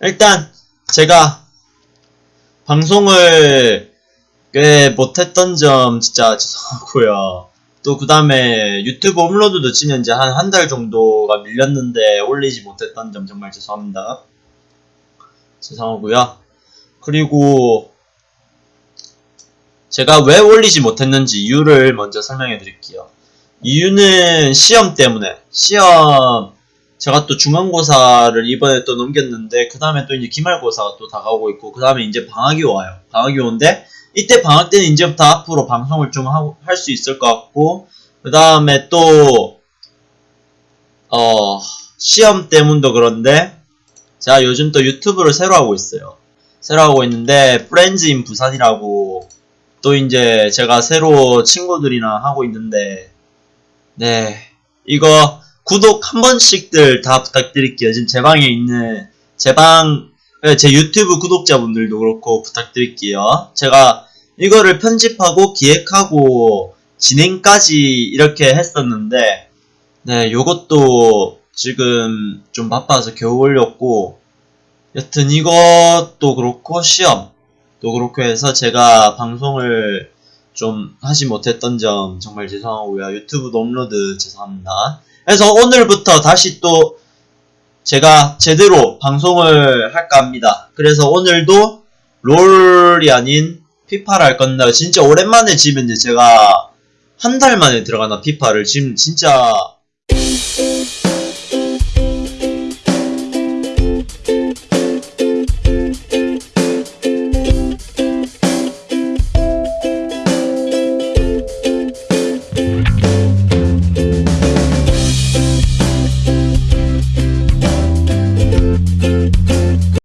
일단 제가 방송을 꽤 못했던 점 진짜 죄송하고요. 또 그 다음에 유튜브 업로드도 치면 이제 한 한 달 정도가 밀렸는데 올리지 못했던 점 정말 죄송합니다. 죄송하고요. 그리고 제가 왜 올리지 못했는지 이유를 먼저 설명해 드릴게요. 이유는 시험 때문에 시험 제가 또 중간고사를 이번에 또 넘겼는데 그 다음에 또 이제 기말고사가 또 다가오고 있고 그 다음에 이제 방학이 와요. 방학이 오는데 이때 방학 때는 이제부터 앞으로 방송을 좀 할 수 있을 것 같고 그 다음에 또 어, 시험 때문도 그런데 제가 요즘 또 유튜브를 새로 하고 있어요. 새로 하고 있는데 프렌즈인 부산이라고 또 이제 제가 새로 친구들이랑 하고 있는데 네 이거 구독 한 번씩들 다 부탁드릴게요. 지금 제 방에 있는 제 방 제 유튜브 구독자분들도 그렇고 부탁드릴게요. 제가 이거를 편집하고 기획하고 진행까지 이렇게 했었는데 네 요것도 지금 좀 바빠서 겨우 올렸고 여튼 이것도 그렇고 시험도 그렇고 해서 제가 방송을 좀 하지 못했던 점 정말 죄송하고요. 유튜브도 업로드 죄송합니다. 그래서 오늘부터 다시 또 제가 제대로 방송을 할까 합니다. 그래서 오늘도 롤이 아닌 피파를 할 건데 진짜 오랜만에 지금 이제 제가 한 달 만에 들어가나 피파를 지금 진짜